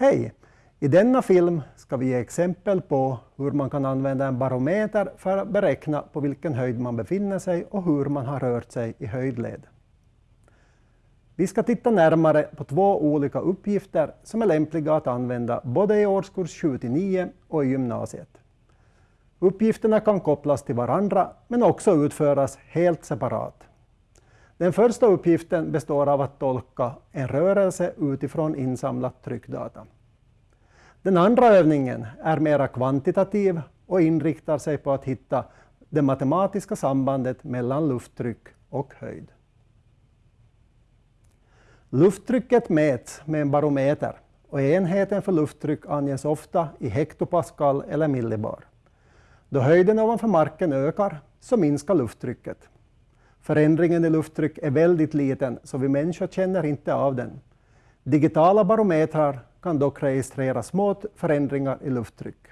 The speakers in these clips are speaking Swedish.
Hej! I denna film ska vi ge exempel på hur man kan använda en barometer för att beräkna på vilken höjd man befinner sig och hur man har rört sig i höjdled. Vi ska titta närmare på två olika uppgifter som är lämpliga att använda både i årskurs 7-9 och i gymnasiet. Uppgifterna kan kopplas till varandra men också utföras helt separat. Den första uppgiften består av att tolka en rörelse utifrån insamlat tryckdata. Den andra övningen är mera kvantitativ och inriktar sig på att hitta det matematiska sambandet mellan lufttryck och höjd. Lufttrycket mäts med en barometer och enheten för lufttryck anges ofta i hektopascal eller millibar. Då höjden ovanför marken ökar så minskar lufttrycket. Förändringen i lufttryck är väldigt liten så vi människor känner inte av den. Digitala barometrar kan dock registrera små förändringar i lufttryck.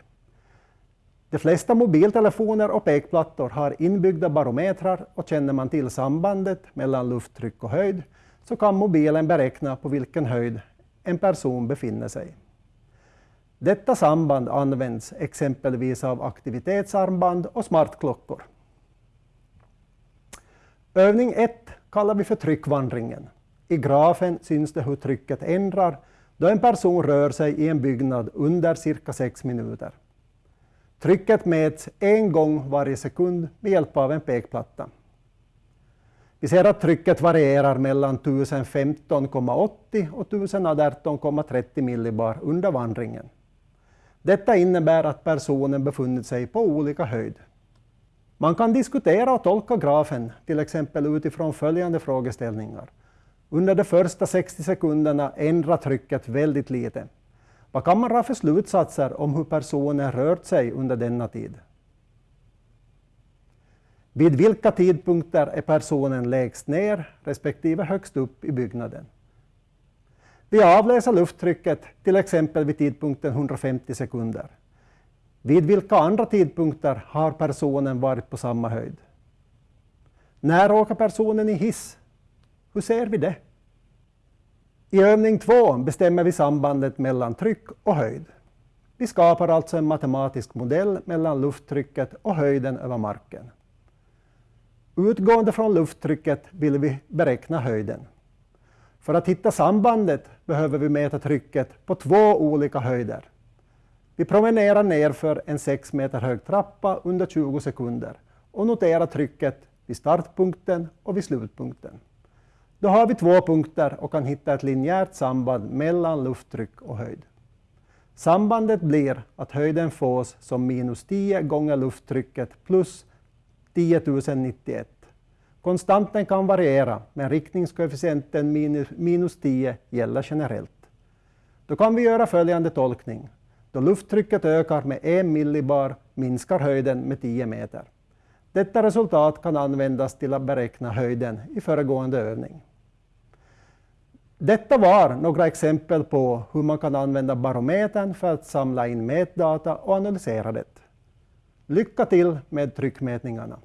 De flesta mobiltelefoner och pekplattor har inbyggda barometrar och känner man till sambandet mellan lufttryck och höjd så kan mobilen beräkna på vilken höjd en person befinner sig. Detta samband används exempelvis av aktivitetsarmband och smartklockor. Övning 1 kallar vi för tryckvandringen. I grafen syns det hur trycket ändrar då en person rör sig i en byggnad under cirka 6 minuter. Trycket mäts en gång varje sekund med hjälp av en pekplatta. Vi ser att trycket varierar mellan 1015,80 och 1018,30 millibar under vandringen. Detta innebär att personen befunnit sig på olika höjd. Man kan diskutera och tolka grafen, till exempel utifrån följande frågeställningar. Under de första 60 sekunderna ändrar trycket väldigt lite. Vad kan man dra för slutsatser om hur personen rört sig under denna tid? Vid vilka tidpunkter är personen lägst ner respektive högst upp i byggnaden? Vi avläser lufttrycket till exempel vid tidpunkten 150 sekunder. Vid vilka andra tidpunkter har personen varit på samma höjd? När åker personen i hiss? Hur ser vi det? I övning 2 bestämmer vi sambandet mellan tryck och höjd. Vi skapar alltså en matematisk modell mellan lufttrycket och höjden över marken. Utgående från lufttrycket vill vi beräkna höjden. För att hitta sambandet behöver vi mäta trycket på två olika höjder. Vi promenerar nerför en 6 meter hög trappa under 20 sekunder och noterar trycket vid startpunkten och vid slutpunkten. Då har vi två punkter och kan hitta ett linjärt samband mellan lufttryck och höjd. Sambandet blir att höjden fås som minus 10 gånger lufttrycket plus 10 091. Konstanten kan variera, men riktningskoefficienten minus 10 gäller generellt. Då kan vi göra följande tolkning. Då lufttrycket ökar med 1 millibar minskar höjden med 10 meter. Detta resultat kan användas till att beräkna höjden i föregående övning. Detta var några exempel på hur man kan använda barometern för att samla in mätdata och analysera det. Lycka till med tryckmätningarna!